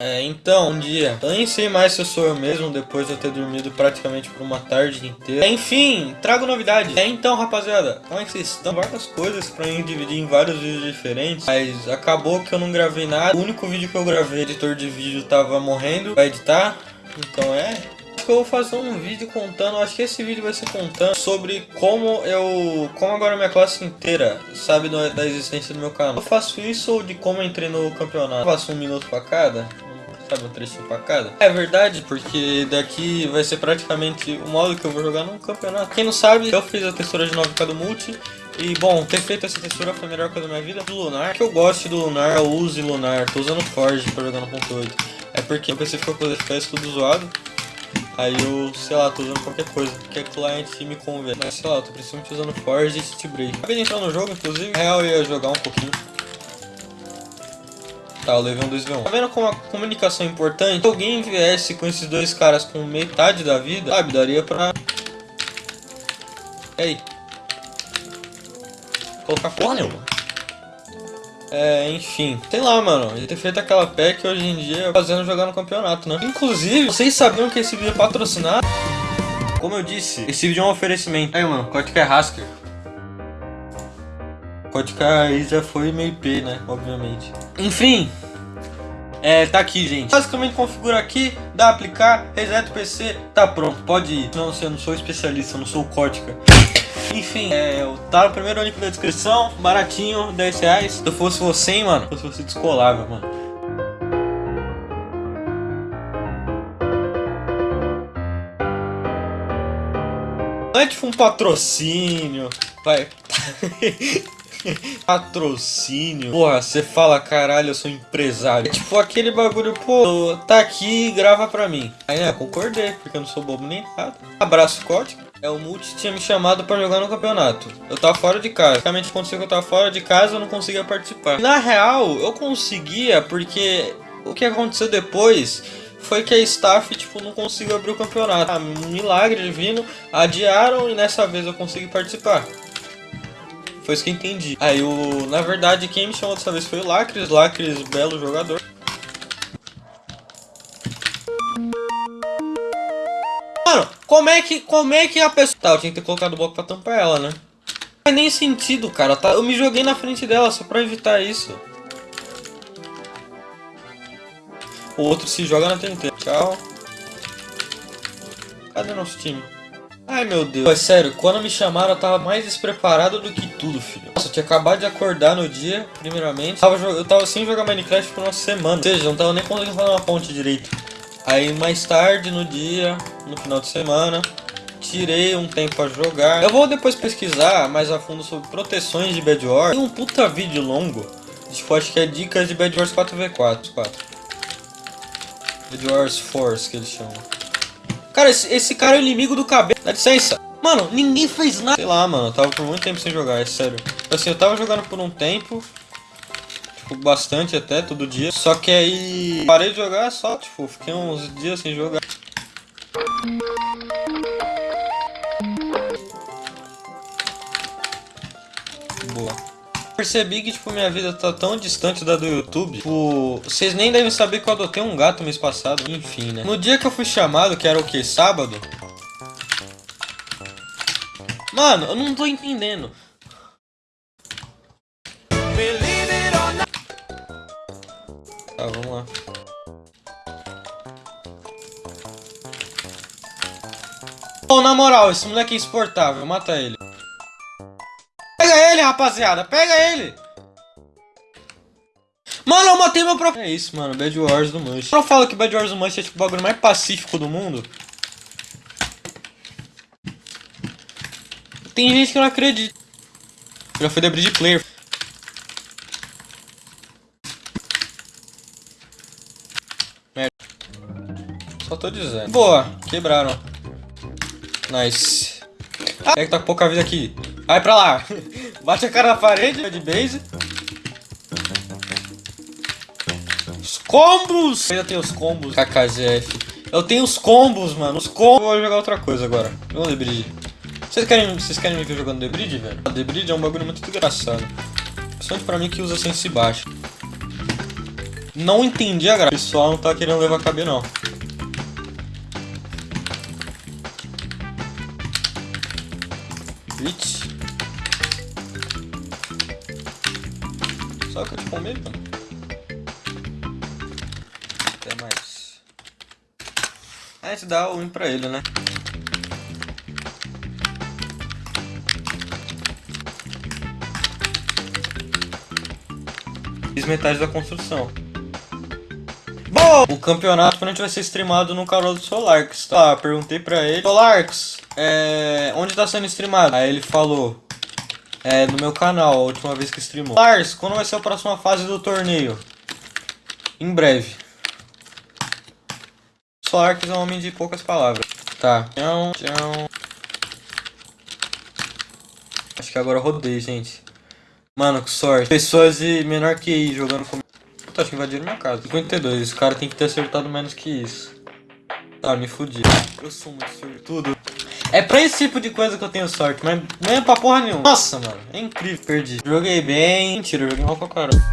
É, então, um dia, eu nem sei mais se eu sou eu mesmo depois de eu ter dormido praticamente por uma tarde inteira. Enfim, trago novidades. É, então, rapaziada, como é que vocês estão? Várias coisas pra mim dividir em vários vídeos diferentes, mas acabou que eu não gravei nada. O único vídeo que eu gravei, editor de vídeo tava morrendo pra editar, então é, que eu vou fazer um vídeo contando, acho que esse vídeo vai ser contando sobre como eu, como agora minha classe inteira sabe da existência do meu canal. Eu faço isso ou de como entrei no campeonato. Eu faço um minuto pra cada, sabe, um trechinho pra. É verdade, porque daqui vai ser praticamente o modo que eu vou jogar num campeonato. Quem não sabe, eu fiz a textura de 9K do multi, e bom, ter feito essa textura foi a melhor coisa da minha vida. Do Lunar, que eu gosto do Lunar, eu use Lunar, tô usando Forge pra jogar no ponto .8. É porque o PC ficou com os FPS tudo zoado. Aí eu, sei lá, tô usando qualquer coisa, que é cliente me convém. Mas sei lá, eu tô principalmente usando Forge e City Break. Acabei de entrar no jogo, inclusive. Na real, eu ia jogar um pouquinho. Tá, levei um 2v1. Tá vendo como a comunicação é importante? Se alguém viesse com esses dois caras com metade da vida, sabe, daria pra... Ei. Colocar porra nenhuma. É, enfim. Sei lá, mano. Ele ter feito aquela pack hoje em dia fazendo jogar no campeonato, né? Inclusive, vocês sabiam que esse vídeo é patrocinado? Como eu disse, esse vídeo é um oferecimento. Aí, mano, Kotka é Hasker. Kotka aí já foi meio P, né? Obviamente. Enfim. É, tá aqui, gente. Basicamente configura aqui, dá aplicar, reseta o PC, tá pronto, pode ir. Não, eu não sou especialista, eu não sou Kotka. Enfim, é, tá no primeiro link da descrição, baratinho, 10 reais. Se eu fosse você, hein, mano, se fosse descolava, mano. Não é tipo um patrocínio, vai. Patrocínio. Porra, você fala, caralho, eu sou empresário. É tipo aquele bagulho, pô, tá aqui grava pra mim. Aí, né, concordei, porque eu não sou bobo nem nada. Abraço, código. É, o Multi tinha me chamado pra jogar no campeonato. Eu tava fora de casa. Basicamente aconteceu que eu tava fora de casa eu não conseguia participar. Na real, eu conseguia porque o que aconteceu depois foi que a staff, tipo, não conseguiu abrir o campeonato. Ah, milagre divino, adiaram e nessa vez eu consegui participar. Foi isso que eu entendi. Aí, o, na verdade, quem me chamou dessa vez foi o Lacres. Lacres, belo jogador. Mano, como é que, como é que a pessoa... Tá, eu tinha que ter colocado o bloco pra tampar ela, né? Não faz nem sentido, cara. Tá, eu me joguei na frente dela só pra evitar isso. O outro se joga na TNT. Tchau. Cadê nosso time? Ai, meu Deus. É sério, quando me chamaram eu tava mais despreparado do que tudo, filho. Nossa, eu tinha acabado de acordar no dia, primeiramente. Eu tava, eu tava sem jogar Minecraft por uma semana. Ou seja, eu não tava nem conseguindo fazer uma ponte direito. Aí mais tarde no dia, no final de semana, tirei um tempo pra jogar. Eu vou depois pesquisar mais a fundo sobre proteções de Bad Wars. Tem um puta vídeo longo, tipo, acho que é dicas de Bad Wars 4v4. 4. Bad Wars Force, que eles chamam. Cara, esse, esse cara é o inimigo do cabelo. Dá licença. Mano, ninguém fez nada. Sei lá, mano, eu tava por muito tempo sem jogar, é sério. Assim, eu tava jogando por um tempo, tipo, bastante até, todo dia. Só que aí parei de jogar só, tipo, fiquei uns dias sem jogar. Percebi que, tipo, minha vida tá tão distante da do YouTube, tipo, vocês nem devem saber que eu adotei um gato mês passado, enfim, né? No dia que eu fui chamado, que era o que? Sábado? Mano, eu não tô entendendo. Tá, vamos lá. Pô, na moral, esse moleque é insuportável, mata ele. Pega ele, rapaziada, pega ele! Mano, eu matei meu próprio... É isso, mano, Bad Wars do Mush. Eu falo que Bad Wars do Mush é tipo o bagulho mais pacífico do mundo. Tem gente que não acredita. Já foi da Bridge Player. Só tô dizendo. Boa, quebraram. Nice. Ah, é que tá com pouca vida aqui. Vai pra lá. Bate a cara na parede de base. Os combos! Eu ainda tenho os combos. KKZF. Eu tenho os combos, mano. Os combos. Eu vou jogar outra coisa agora. Vamos Bridge. Vocês querem, vocês querem me ver jogando The Bridge, velho? The Bridge é um bagulho muito engraçado. Principalmente pra mim que usa sense baixo. Não entendi a graça. O pessoal não tá querendo levar KB não. Vixe. Que eu te comer, mano. Até mais. A gente dá o win pra ele, né? Fiz metade da construção. Bom, o campeonato provavelmente vai ser streamado no canal do Solarx. Tá, perguntei pra ele. Solarx, é... onde tá sendo streamado? Aí ele falou, é, no meu canal, a última vez que streamou. Lars, quando vai ser a próxima fase do torneio? Em breve. Solarx é um homem de poucas palavras. Tá. Tchau, tchau. Acho que agora rodei, gente. Mano, que sorte. Pessoas de menor que I jogando comigo. Puta, acho que invadiram minha casa. 52, esse cara tem que ter acertado menos que isso. Tá, me fudi. Eu sou muito sortudo. É pra esse tipo de coisa que eu tenho sorte, mas não é pra porra nenhuma. Nossa, mano, é incrível. Perdi. Joguei bem. Mentira, joguei mal pra caramba.